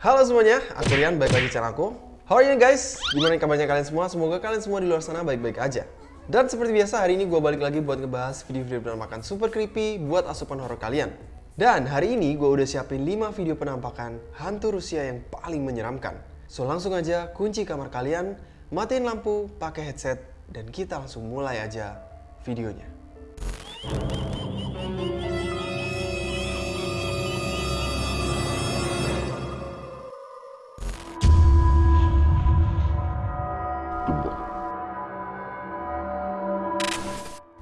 Halo semuanya, aku Rian, balik lagi channel aku. How are you guys? Gimana kabarnya kalian semua? Semoga kalian semua di luar sana baik-baik aja. Dan seperti biasa, hari ini gue balik lagi buat ngebahas video-video penampakan super creepy buat asupan horror kalian. Dan hari ini gue udah siapin 5 video penampakan hantu Rusia yang paling menyeramkan. So langsung aja kunci kamar kalian, matiin lampu, pakai headset, dan kita langsung mulai aja videonya.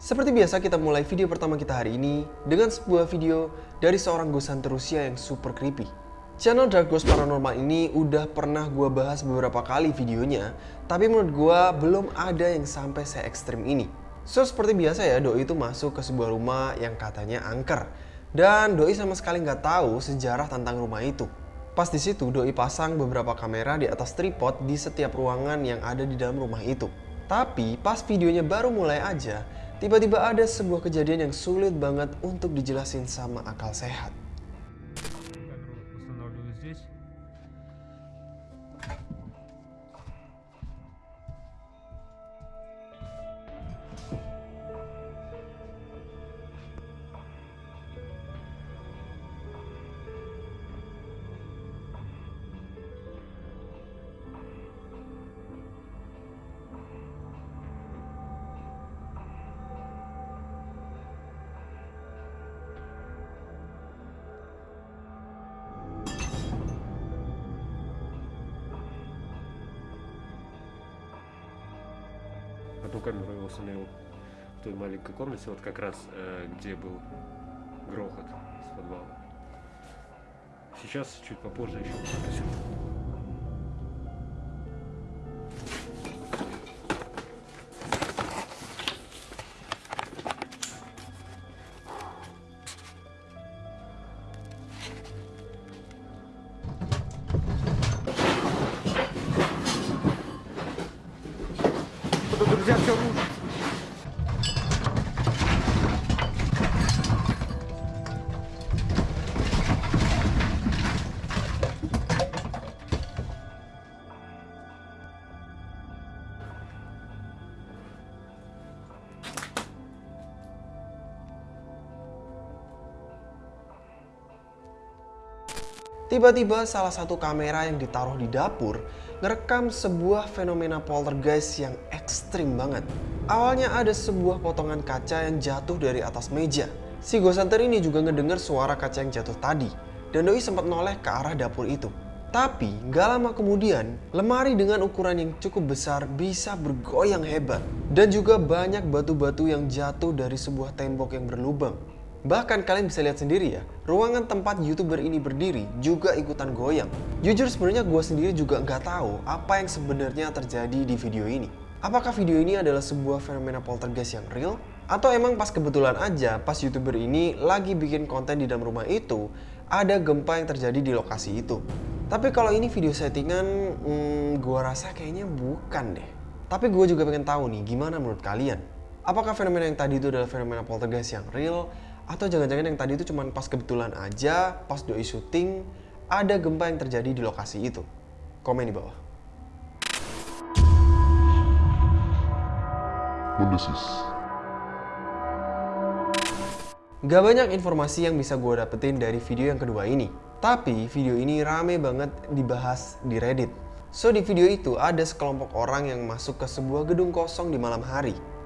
Seperti biasa kita mulai video pertama kita hari ini dengan sebuah video dari seorang hunter Rusia yang super creepy. Channel Dark Ghost Paranormal ini udah pernah gue bahas beberapa kali videonya, tapi menurut gue belum ada yang sampai se ekstrim ini. So seperti biasa ya, Doi itu masuk ke sebuah rumah yang katanya angker. Dan Doi sama sekali nggak tahu sejarah tentang rumah itu. Pas di situ Doi pasang beberapa kamera di atas tripod di setiap ruangan yang ada di dalam rumah itu. Tapi pas videonya baru mulai aja, Tiba-tiba ada sebuah kejadian yang sulit banget untuk dijelasin sama akal sehat. Камеру я установил в той маленькой комнате, вот как раз э, где был грохот с подвала. Сейчас чуть попозже еще покажу. Tiba-tiba salah satu kamera yang ditaruh di dapur ngerekam sebuah fenomena poltergeist yang ekstrim banget. Awalnya ada sebuah potongan kaca yang jatuh dari atas meja. Si ghost hunter ini juga ngedenger suara kaca yang jatuh tadi. Dan Doi sempat noleh ke arah dapur itu. Tapi gak lama kemudian, lemari dengan ukuran yang cukup besar bisa bergoyang hebat. Dan juga banyak batu-batu yang jatuh dari sebuah tembok yang berlubang. Bahkan kalian bisa lihat sendiri ya, ruangan tempat youtuber ini berdiri juga ikutan goyang. Jujur sebenarnya gue sendiri juga nggak tahu apa yang sebenarnya terjadi di video ini. Apakah video ini adalah sebuah fenomena poltergeist yang real? Atau emang pas kebetulan aja pas youtuber ini lagi bikin konten di dalam rumah itu, ada gempa yang terjadi di lokasi itu. Tapi kalau ini video settingan, hmm, gue rasa kayaknya bukan deh. Tapi gue juga pengen tahu nih, gimana menurut kalian? Apakah fenomena yang tadi itu adalah fenomena poltergeist yang real? Atau jangan-jangan yang tadi itu cuma pas kebetulan aja, pas doi syuting, ada gempa yang terjadi di lokasi itu? Komen di bawah. Mendesis. Gak banyak informasi yang bisa gue dapetin dari video yang kedua ini. Tapi video ini rame banget dibahas di Reddit. So di video itu ada sekelompok orang yang masuk ke sebuah gedung kosong di malam hari.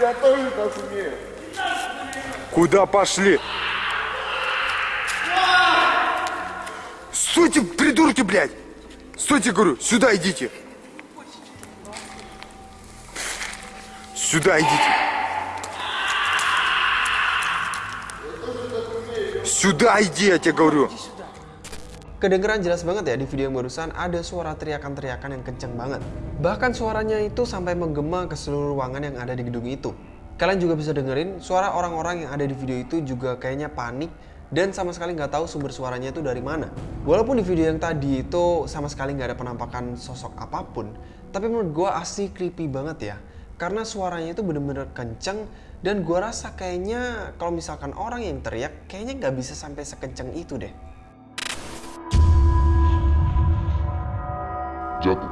Я тоже так умею. Куда пошли? Стойте, придурки, блядь! Стойте, говорю, сюда идите. Сюда идите. Сюда иди, я тебе говорю. Kedengeran jelas banget ya di video yang barusan ada suara teriakan-teriakan yang kenceng banget. Bahkan suaranya itu sampai menggema ke seluruh ruangan yang ada di gedung itu. Kalian juga bisa dengerin suara orang-orang yang ada di video itu juga kayaknya panik dan sama sekali nggak tahu sumber suaranya itu dari mana. Walaupun di video yang tadi itu sama sekali nggak ada penampakan sosok apa pun, tapi menurut gue asli creepy banget ya. Karena suaranya itu bener-bener kenceng dan gue rasa kayaknya kalau misalkan orang yang teriak kayaknya nggak bisa sampai sekenceng itu deh. Jatuh.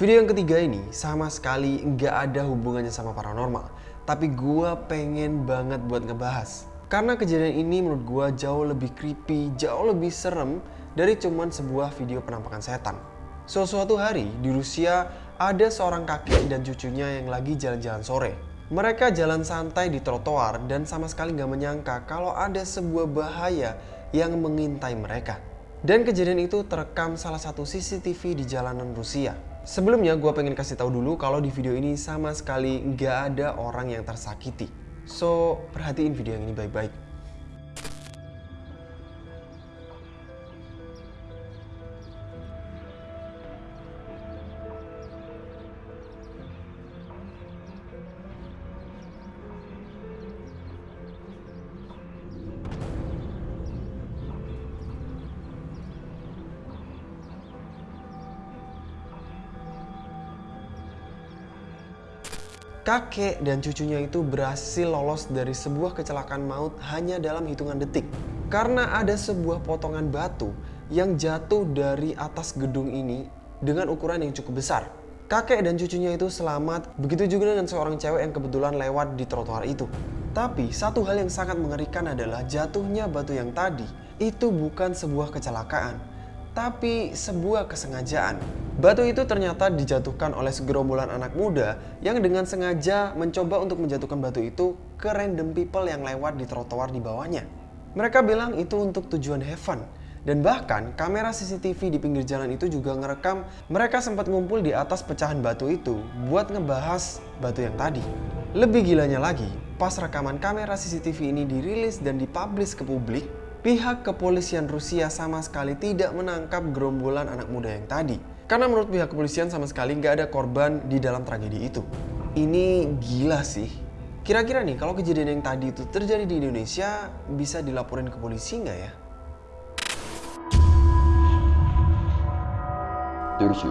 Video yang ketiga ini sama sekali nggak ada hubungannya sama paranormal, tapi gua pengen banget buat ngebahas. Karena kejadian ini menurut gua jauh lebih creepy, jauh lebih serem dari cuman sebuah video penampakan setan. So, suatu hari di Rusia ada seorang kakek dan cucunya yang lagi jalan-jalan sore. Mereka jalan santai di trotoar dan sama sekali nggak menyangka kalau ada sebuah bahaya yang mengintai mereka. Dan kejadian itu terekam salah satu CCTV di jalanan Rusia. Sebelumnya gue pengen kasih tahu dulu kalau di video ini sama sekali nggak ada orang yang tersakiti. So, perhatiin video yang ini baik-baik. Kakek dan cucunya itu berhasil lolos dari sebuah kecelakaan maut hanya dalam hitungan detik. Karena ada sebuah potongan batu yang jatuh dari atas gedung ini dengan ukuran yang cukup besar. Kakek dan cucunya itu selamat, begitu juga dengan seorang cewek yang kebetulan lewat di trotoar itu. Tapi satu hal yang sangat mengerikan adalah jatuhnya batu yang tadi itu bukan sebuah kecelakaan, tapi sebuah kesengajaan. Batu itu ternyata dijatuhkan oleh segerombolan anak muda yang dengan sengaja mencoba untuk menjatuhkan batu itu ke random people yang lewat di trotoar di bawahnya. Mereka bilang itu untuk tujuan have fun. Dan bahkan kamera CCTV di pinggir jalan itu juga ngerekam mereka sempat ngumpul di atas pecahan batu itu buat ngebahas batu yang tadi. Lebih gilanya lagi, pas rekaman kamera CCTV ini dirilis dan dipublish ke publik, pihak kepolisian Rusia sama sekali tidak menangkap gerombolan anak muda yang tadi. Karena menurut pihak kepolisian sama sekali nggak ada korban di dalam tragedi itu. Ini gila sih. Kira-kira nih kalau kejadian yang tadi itu terjadi di Indonesia bisa dilaporin ke polisi nggak ya? Terus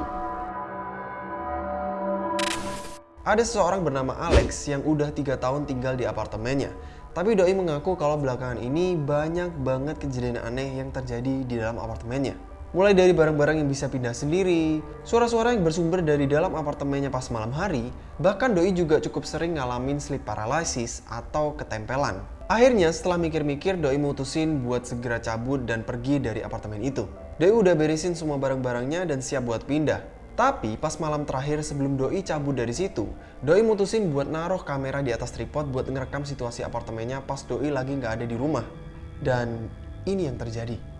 ada seseorang bernama Alex yang udah tiga tahun tinggal di apartemennya. Tapi Doi mengaku kalau belakangan ini banyak banget kejadian aneh yang terjadi di dalam apartemennya. Mulai dari barang-barang yang bisa pindah sendiri, suara-suara yang bersumber dari dalam apartemennya pas malam hari, bahkan Doi juga cukup sering ngalamin sleep paralysis atau ketempelan. Akhirnya setelah mikir-mikir, Doi mutusin buat segera cabut dan pergi dari apartemen itu. Doi udah beresin semua barang-barangnya dan siap buat pindah. Tapi pas malam terakhir sebelum Doi cabut dari situ, Doi mutusin buat naruh kamera di atas tripod buat ngerekam situasi apartemennya pas Doi lagi nggak ada di rumah. Dan ini yang terjadi.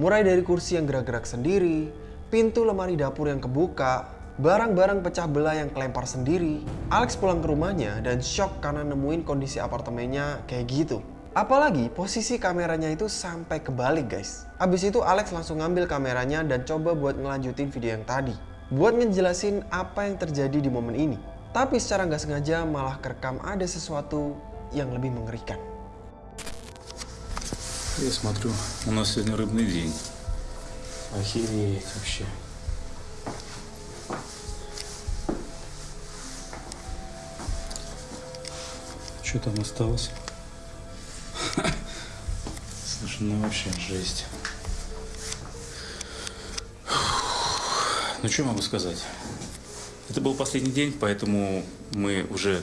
Mulai dari kursi yang gerak-gerak sendiri, pintu lemari dapur yang kebuka, barang-barang pecah belah yang kelempar sendiri. Alex pulang ke rumahnya dan shock karena nemuin kondisi apartemennya kayak gitu. Apalagi posisi kameranya itu sampai kebalik guys. Abis itu Alex langsung ngambil kameranya dan coba buat ngelanjutin video yang tadi. Buat ngejelasin apa yang terjadi di momen ini. Tapi secara nggak sengaja malah kerekam ada sesuatu yang lebih mengerikan. Я смотрю, у нас сегодня рыбный день. Охереть вообще. Что там осталось? Слушай, ну вообще жесть. Ну что могу сказать? Это был последний день, поэтому мы уже...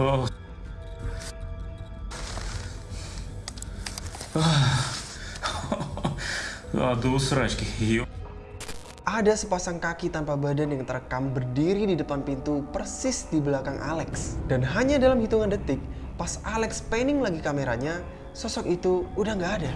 Oh. Ah. Aduh, serajki Ada sepasang kaki tanpa badan yang terekam berdiri di depan pintu persis di belakang Alex. Dan hanya dalam hitungan detik, pas Alex panning lagi kameranya, sosok itu udah nggak ada.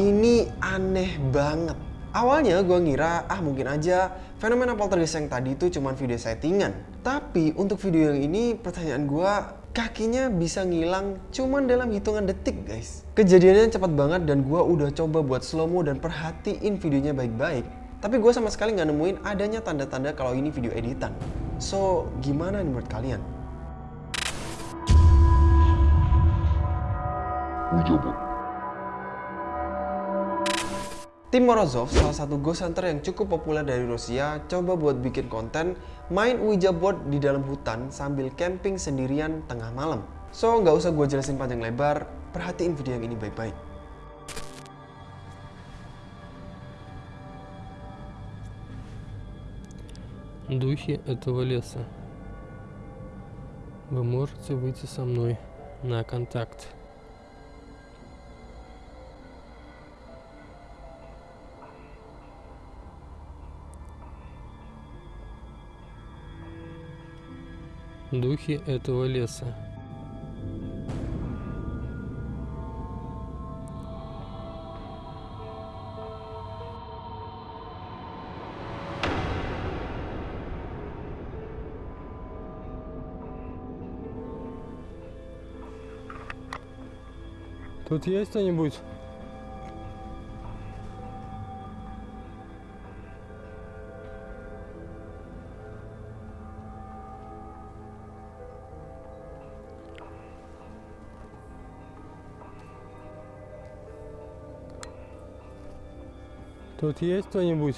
Ini aneh banget. Awalnya gue ngira, ah mungkin aja fenomena poltergeist yang tadi itu cuma video settingan. Tapi untuk video yang ini pertanyaan gue, kakinya bisa ngilang cuman dalam hitungan detik guys. Kejadiannya cepat banget dan gue udah coba buat slow mo dan perhatiin videonya baik-baik. Tapi gue sama sekali nggak nemuin adanya tanda-tanda kalau ini video editan. So, gimana nih menurut kalian? Tim Morozov, salah satu ghost hunter yang cukup populer dari Rusia, coba buat bikin konten main Ouija board di dalam hutan sambil camping sendirian tengah malam. So, nggak usah gue jelasin panjang lebar, perhatiin video yang ini baik-baik. Духи этого леса. Вы можете выйти со мной на контакт. Духи этого леса. Тут есть кто-нибудь? Тут есть кто-нибудь?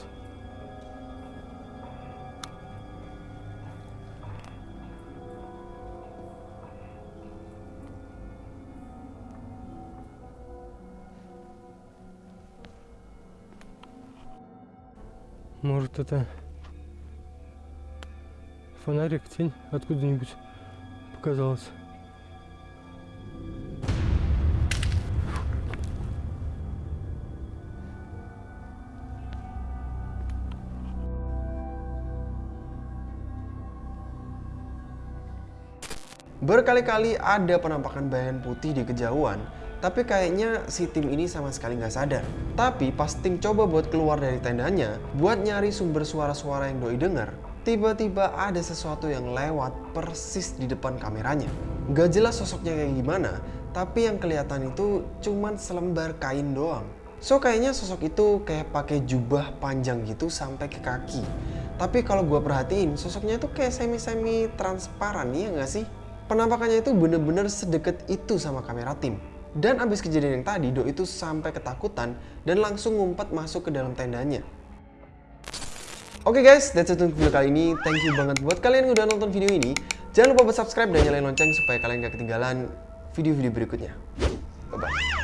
Может это фонарик, тень откуда-нибудь показалась. Berkali-kali ada penampakan bayangan putih di kejauhan, tapi kayaknya si tim ini sama sekali nggak sadar. Tapi pas tim coba buat keluar dari tendanya, buat nyari sumber suara-suara yang doi dengar, tiba-tiba ada sesuatu yang lewat persis di depan kameranya. Gak jelas sosoknya kayak gimana, tapi yang kelihatan itu cuman selembar kain doang. So kayaknya sosok itu kayak pakai jubah panjang gitu sampai ke kaki. Tapi kalau gua perhatiin, sosoknya itu kayak semi-semi transparan, iya nggak sih? Penampakannya itu bener-bener sedekat itu sama kamera tim. Dan abis kejadian yang tadi, Do itu sampai ketakutan dan langsung ngumpet masuk ke dalam tendanya. Oke guys, that's it untuk video kali ini. Thank you banget buat kalian yang udah nonton video ini. Jangan lupa buat subscribe dan nyalain lonceng supaya kalian gak ketinggalan video-video berikutnya. Bye-bye.